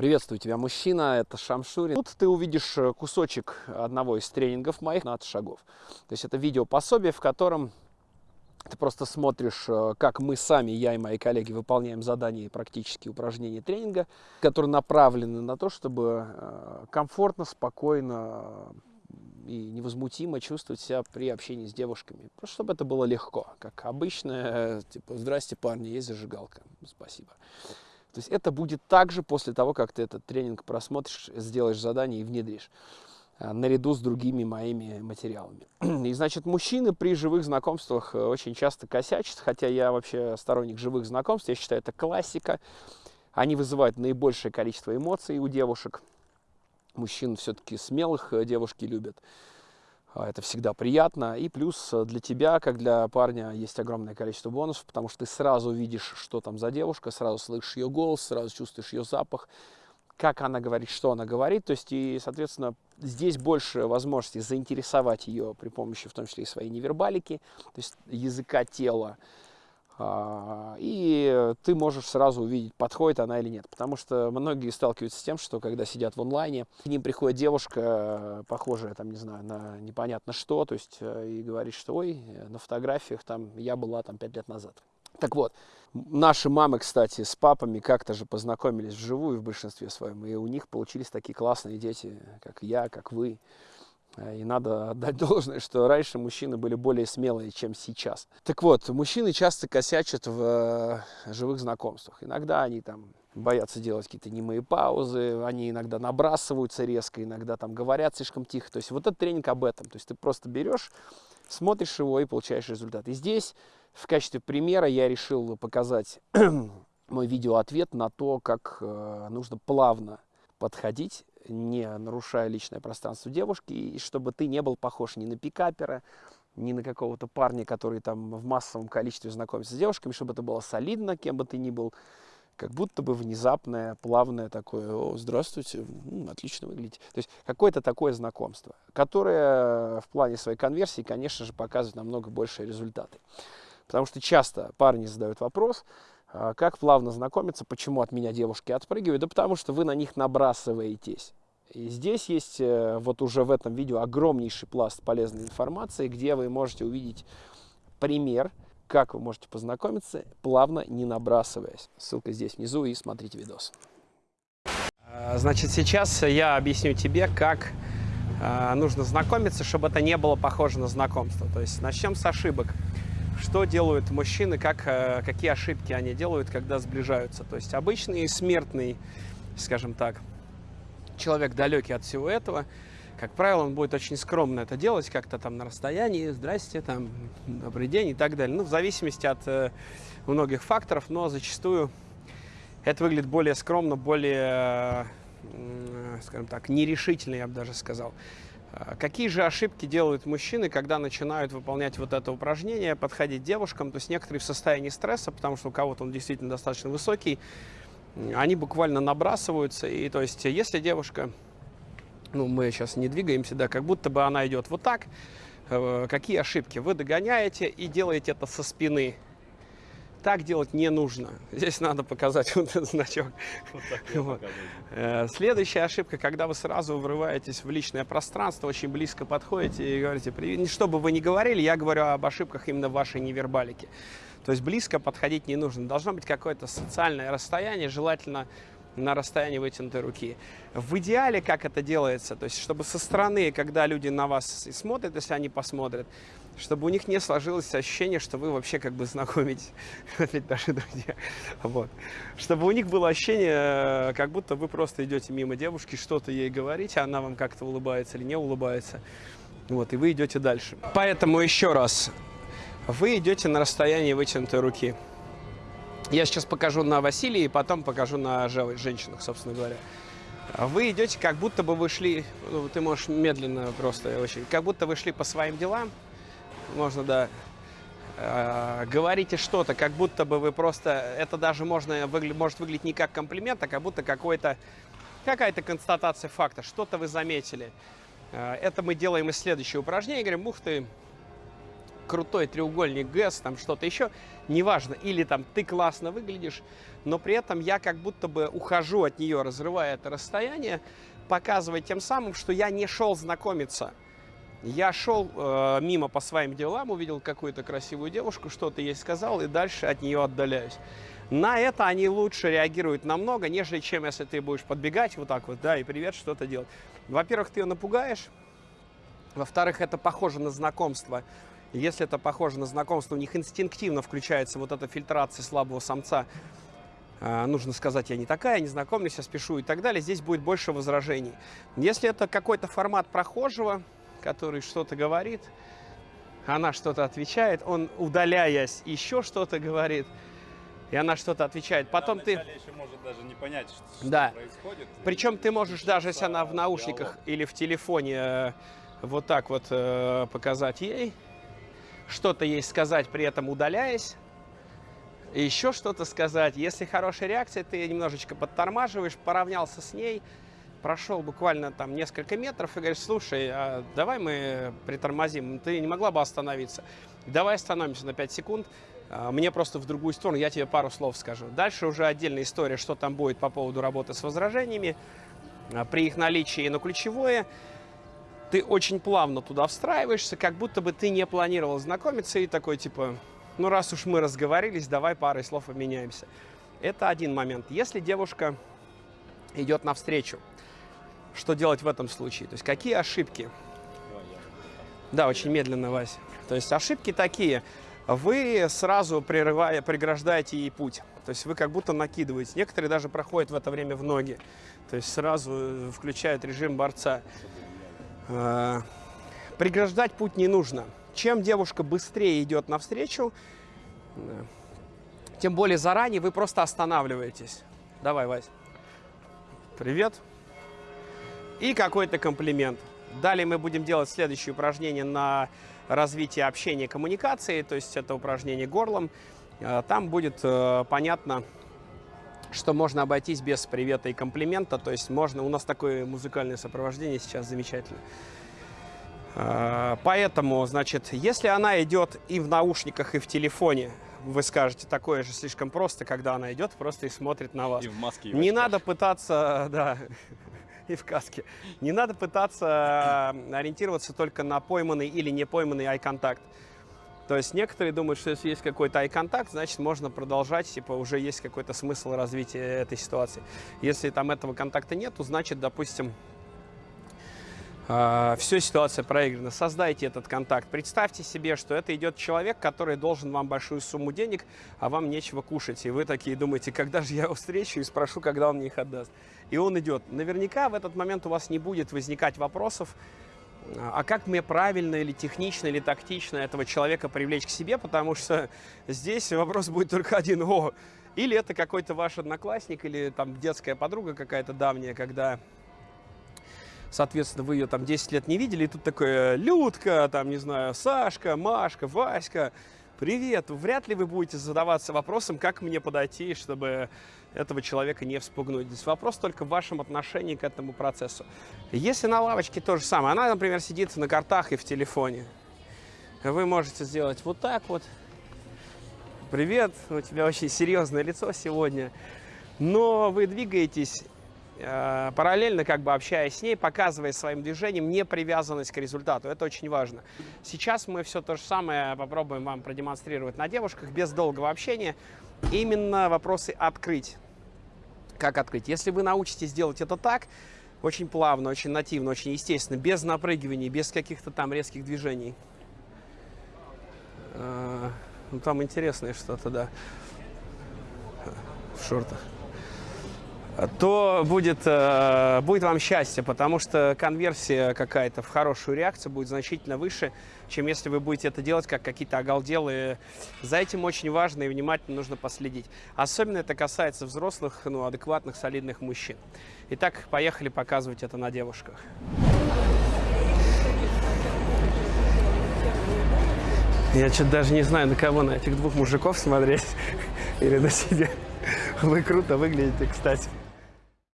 Приветствую тебя, мужчина, это Шамшурин. Тут ты увидишь э, кусочек одного из тренингов моих на шагов. То есть это видео пособие, в котором ты просто смотришь, э, как мы сами, я и мои коллеги, выполняем задания и практические упражнения тренинга, которые направлены на то, чтобы э, комфортно, спокойно и невозмутимо чувствовать себя при общении с девушками. Просто чтобы это было легко, как обычно, типа, здрасте, парни, есть зажигалка, спасибо. То есть это будет также после того, как ты этот тренинг просмотришь, сделаешь задание и внедришь а, наряду с другими моими материалами. И, значит, мужчины при живых знакомствах э, очень часто косячат, хотя я вообще сторонник живых знакомств, я считаю, это классика. Они вызывают наибольшее количество эмоций у девушек. Мужчин все-таки смелых э, девушки любят. А, это всегда приятно. И плюс э, для тебя, как для парня, есть огромное количество бонусов, потому что ты сразу видишь, что там за девушка, сразу слышишь ее голос, сразу чувствуешь ее запах, как она говорит, что она говорит. То есть, и, соответственно, здесь больше возможностей заинтересовать ее при помощи, в том числе и своей невербалики, то есть языка тела, и ты можешь сразу увидеть, подходит она или нет. Потому что многие сталкиваются с тем, что когда сидят в онлайне, к ним приходит девушка, похожая, там, не знаю, на непонятно что, то есть, э, и говорит, что, ой, на фотографиях там я была там пять лет назад. Так вот, наши мамы, кстати, с папами как-то же познакомились вживую в большинстве своем, и у них получились такие классные дети, как я, как вы. И надо отдать должное, что раньше мужчины были более смелые, чем сейчас. Так вот, мужчины часто косячат в э, живых знакомствах. Иногда они там боятся делать какие-то немые паузы, они иногда набрасываются резко, иногда там говорят слишком тихо. То есть вот этот тренинг об этом. То есть ты просто берешь, смотришь его и получаешь результат. И здесь в качестве примера я решил показать мой видеоответ на то, как э, нужно плавно подходить не нарушая личное пространство девушки, и чтобы ты не был похож ни на пикапера, ни на какого-то парня, который там в массовом количестве знакомится с девушками, чтобы это было солидно, кем бы ты ни был, как будто бы внезапное, плавное такое, о, здравствуйте, м, отлично выглядите. То есть какое-то такое знакомство, которое в плане своей конверсии, конечно же, показывает намного большие результаты. Потому что часто парни задают вопрос, а, как плавно знакомиться, почему от меня девушки отпрыгивают? Да потому что вы на них набрасываетесь. И здесь есть э, вот уже в этом видео огромнейший пласт полезной информации, где вы можете увидеть пример, как вы можете познакомиться, плавно не набрасываясь. Ссылка здесь внизу и смотрите видос. А, значит, сейчас я объясню тебе, как а, нужно знакомиться, чтобы это не было похоже на знакомство. То есть начнем с ошибок. Что делают мужчины, как, э, какие ошибки они делают, когда сближаются. То есть обычный смертный, скажем так, человек далекий от всего этого, как правило, он будет очень скромно это делать, как-то там на расстоянии, здрасте, там, добрый день и так далее. Ну, в зависимости от э, многих факторов, но зачастую это выглядит более скромно, более, э, скажем так, нерешительно, я бы даже сказал. А какие же ошибки делают мужчины, когда начинают выполнять вот это упражнение, подходить девушкам? То есть некоторые в состоянии стресса, потому что у кого-то он действительно достаточно высокий, они буквально набрасываются. И то есть, если девушка, ну, мы сейчас не двигаемся, да, как будто бы она идет вот так, э, какие ошибки? Вы догоняете и делаете это со спины. Так делать не нужно. Здесь надо показать вот этот значок. Вот вот. Э, следующая ошибка, когда вы сразу врываетесь в личное пространство, очень близко подходите и говорите, что бы вы ни говорили, я говорю об ошибках именно вашей невербалике. То есть близко подходить не нужно. Должно быть какое-то социальное расстояние, желательно на расстоянии вытянутой руки. В идеале, как это делается, то есть чтобы со стороны, когда люди на вас смотрят, если они посмотрят, чтобы у них не сложилось ощущение, что вы вообще как бы знакомитесь, опять друзья, вот. Чтобы у них было ощущение, как будто вы просто идете мимо девушки, что-то ей говорите, она вам как-то улыбается или не улыбается, вот, и вы идете дальше. Поэтому еще раз, вы идете на расстоянии вытянутой руки. Я сейчас покажу на Василии, и потом покажу на женщинах, собственно говоря. Вы идете, как будто бы вы шли, ну, ты можешь медленно просто очень, как будто вы шли по своим делам, можно, да, э, говорите что-то, как будто бы вы просто, это даже можно, может выглядеть не как комплимент, а как будто какой-то, какая-то констатация факта, что-то вы заметили. Э, это мы делаем из следующего упражнения, говорим, ух ты, крутой треугольник ГЭС, там что-то еще, неважно, или там ты классно выглядишь, но при этом я как будто бы ухожу от нее, разрывая это расстояние, показывая тем самым, что я не шел знакомиться. Я шел э, мимо по своим делам, увидел какую-то красивую девушку, что-то ей сказал, и дальше от нее отдаляюсь. На это они лучше реагируют намного, нежели чем если ты будешь подбегать вот так вот, да, и привет, что-то делать. Во-первых, ты ее напугаешь, во-вторых, это похоже на знакомство. Если это похоже на знакомство, у них инстинктивно включается вот эта фильтрация слабого самца. А, нужно сказать, я не такая, не знакомлюсь, я спешу и так далее. Здесь будет больше возражений. Если это какой-то формат прохожего, который что-то говорит, она что-то отвечает, он, удаляясь, еще что-то говорит, и она что-то отвечает. Потом да, ты... еще может даже не понять, что, да. происходит. Причем ты можешь, даже если она в наушниках диалог. или в телефоне, э, вот так вот э, показать ей, что-то ей сказать, при этом удаляясь, еще что-то сказать. Если хорошая реакция, ты немножечко подтормаживаешь, поравнялся с ней, прошел буквально там несколько метров и говоришь, слушай, а давай мы притормозим, ты не могла бы остановиться? Давай остановимся на 5 секунд, а, мне просто в другую сторону, я тебе пару слов скажу. Дальше уже отдельная история, что там будет по поводу работы с возражениями, а, при их наличии, но ключевое – ты очень плавно туда встраиваешься, как будто бы ты не планировал знакомиться и такой типа, ну раз уж мы разговорились, давай парой слов обменяемся. Это один момент. Если девушка идет навстречу, что делать в этом случае? То есть какие ошибки? Да, очень медленно, Вась. То есть ошибки такие. Вы сразу прерывая, преграждаете ей путь. То есть вы как будто накидываете. Некоторые даже проходят в это время в ноги. То есть сразу включают режим борца. Э, преграждать путь не нужно. Чем девушка быстрее идет навстречу, э, тем более заранее вы просто останавливаетесь. Давай, Вась. Привет. И какой-то комплимент. Далее мы будем делать следующее упражнение на развитие общения и коммуникации, то есть это упражнение горлом. Э, там будет понятно, что можно обойтись без привета и комплимента, то есть можно, у нас такое музыкальное сопровождение сейчас замечательно. А, поэтому, значит, если она идет и в наушниках, и в телефоне, вы скажете, такое же слишком просто, когда она идет просто и смотрит на вас. И в маске. И Не надо пытаться, да, и в каске. Не надо пытаться ориентироваться только на пойманный или не пойманный eye-контакт. То есть некоторые думают, что если есть какой-то ай-контакт, значит можно продолжать, типа уже есть какой-то смысл развития этой ситуации. Если там этого контакта нету, значит, допустим, а, все, ситуация проиграна. Создайте этот контакт. Представьте себе, что это идет человек, который должен вам большую сумму денег, а вам нечего кушать. И вы такие думаете, когда же я его встречу и спрошу, когда он мне их отдаст. И он идет. Наверняка в этот момент у вас не будет возникать вопросов, а как мне правильно или технично, или тактично этого человека привлечь к себе, потому что здесь вопрос будет только один. О, или это какой-то ваш одноклассник, или там детская подруга какая-то давняя, когда, соответственно, вы ее там 10 лет не видели, и тут такое Людка, там, не знаю, Сашка, Машка, Васька, привет. Вряд ли вы будете задаваться вопросом, как мне подойти, чтобы этого человека не вспугнуть. Здесь вопрос только в вашем отношении к этому процессу. Если на лавочке то же самое, она, например, сидит на картах и в телефоне, вы можете сделать вот так вот. Привет, у тебя очень серьезное лицо сегодня. Но вы двигаетесь э, параллельно, как бы общаясь с ней, показывая своим движением непривязанность к результату. Это очень важно. Сейчас мы все то же самое попробуем вам продемонстрировать на девушках без долгого общения именно вопросы открыть. Как открыть? Если вы научитесь делать это так, очень плавно, очень нативно, очень естественно, без напрыгиваний, без каких-то там резких движений. А, ну, там интересное что-то, да, в шортах то будет, э, будет вам счастье, потому что конверсия какая-то в хорошую реакцию будет значительно выше, чем если вы будете это делать как какие-то оголделые. За этим очень важно и внимательно нужно последить. Особенно это касается взрослых, ну, адекватных, солидных мужчин. Итак, поехали показывать это на девушках. Я что-то даже не знаю, на кого, на этих двух мужиков смотреть или на себя. Вы круто выглядите, кстати.